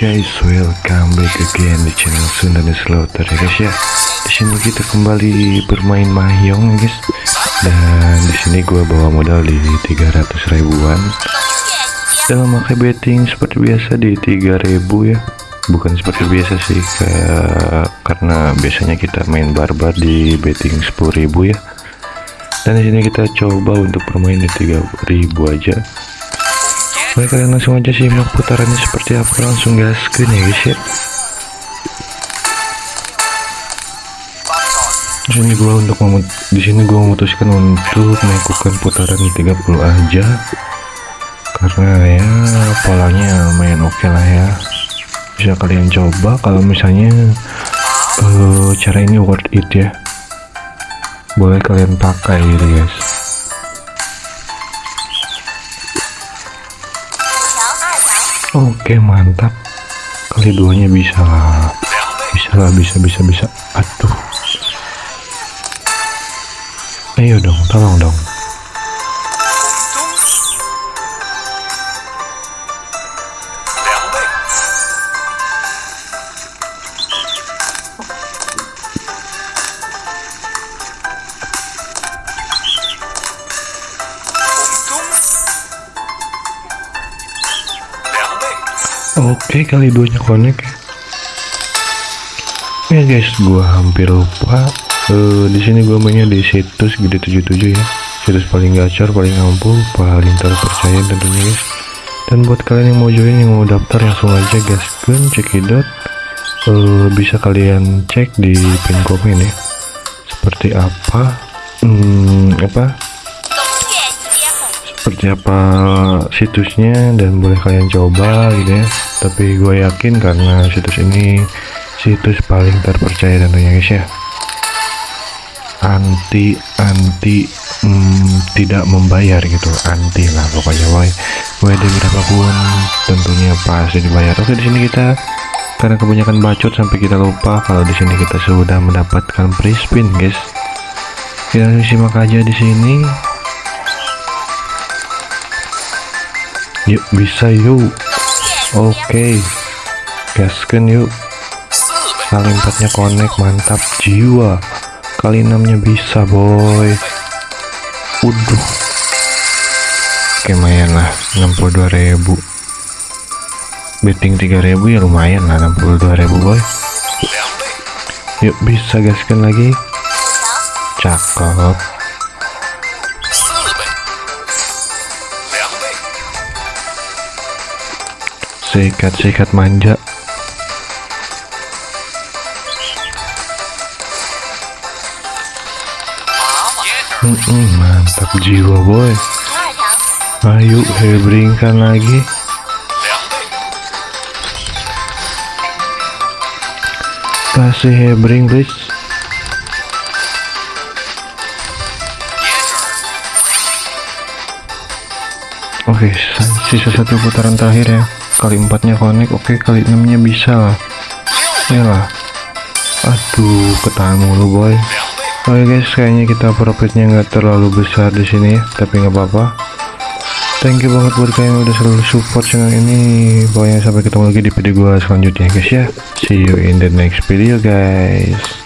guys, welcome back again di channel Sunda dan Slaughter ya guys ya. Di sini kita kembali bermain mahjong ya guys. Dan di sini gua bawa modal di 300 ribuan. Dan memakai betting seperti biasa di 3000 ya. Bukan seperti biasa sih kayak karena biasanya kita main barbar di betting 10.000 ya. Dan di sini kita coba untuk bermain di 3000 aja Baik kalian langsung aja simak putarannya seperti apa. Langsung gaskin ya guys ya. Di gua untuk di sini gua memutuskan untuk melakukan putaran di 30 aja. Karena ya polanya lumayan oke okay lah ya. Bisa kalian coba kalau misalnya uh, cara ini worth it ya. Boleh kalian pakai gitu guys Oke mantap. Kali duanya bisa lah. Bisa lah bisa bisa bisa. Aduh. Ayo dong tolong dong Oke kali duanya connect. Ya guys gua hampir lupa. Uh, di sini gua mainnya di situs gede 77 ya. Situs paling gacor paling ampuh paling terpercaya tentunya guys. Dan buat kalian yang mau join yang mau daftar langsung aja gaskan cekidot uh, bisa kalian cek di pin komen ya. Seperti apa? Hmm, apa seperti apa situsnya dan boleh kalian coba gitu ya. Tapi gue yakin karena situs ini situs paling terpercaya tentunya guys ya. Anti anti hmm, tidak membayar gitu. Anti lah pokoknya boy. WD berapapun tentunya pasti dibayar. Oke di sini kita karena kebanyakan bacot sampai kita lupa kalau di sini kita sudah mendapatkan free spin guys. Kita simak aja di sini yuk bisa yuk. Oke. Okay. gaskan yuk. Kali empatnya connect mantap. Jiwa. Kali enamnya bisa boy. Udah oke lumayan lah. 62.000 betting 3000 ya lumayan lah 62.000 boy. Yuk bisa gaskan lagi. Cakep sikat-sikat manja. Hmm, hmm, mantap jiwa boy. Ayo hebringkan lagi. Kasih hebring please. Oke okay, sisa satu putaran terakhir ya kali empatnya connect oke okay, kali enamnya bisa lah. Ya lah. Aduh ketahan mulu boy. Oke okay guys kayaknya kita profitnya nggak terlalu besar di sini tapi nggak apa-apa. Thank you banget buat kalian udah selalu support channel ini. Pokoknya sampai ketemu lagi di video gua selanjutnya guys ya. See you in the next video guys